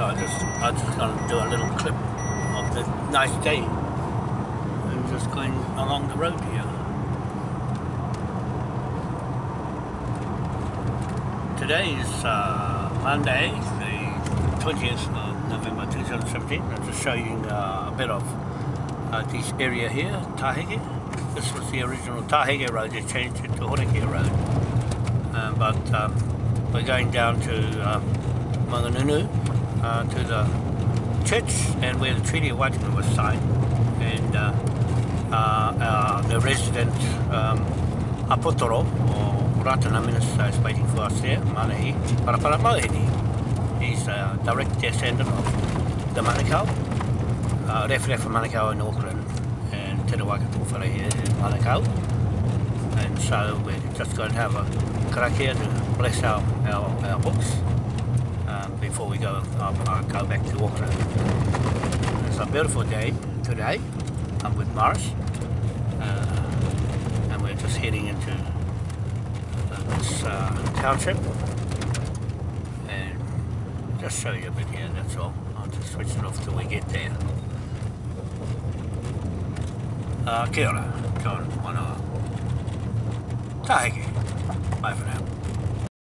I just I just gonna do a little clip of the nice day. I'm just going along the road here. Today is uh, Monday, the 20th of November 2017. I'm just showing uh, a bit of uh, this area here, Taheke. This was the original Taheke Road, they changed it to Horeke Road. Uh, but um, we're going down to um, Mangungu, uh, to the church and where the Treaty of Waitangi was signed. And uh, uh, uh, the resident um, Apotoro, or Ratana Minister, is waiting for us there, Manahi Parapara Mohini. He's a direct descendant of the Manukau, uh, Referee for Manukau in Auckland, and Te Rawaka Tōwhara here in Manukau. And so we're just going to have a karakia to bless our, our, our books um, before we go um, uh, go back to Auckland. It's a beautiful day today. I'm with Marsh uh, and we're just heading into uh, this uh, township. And just show you a bit here. That's all. I'll just switch it off till we get there. Uh, kia ora. Kia ora. Mana. Taheke. Bye for now.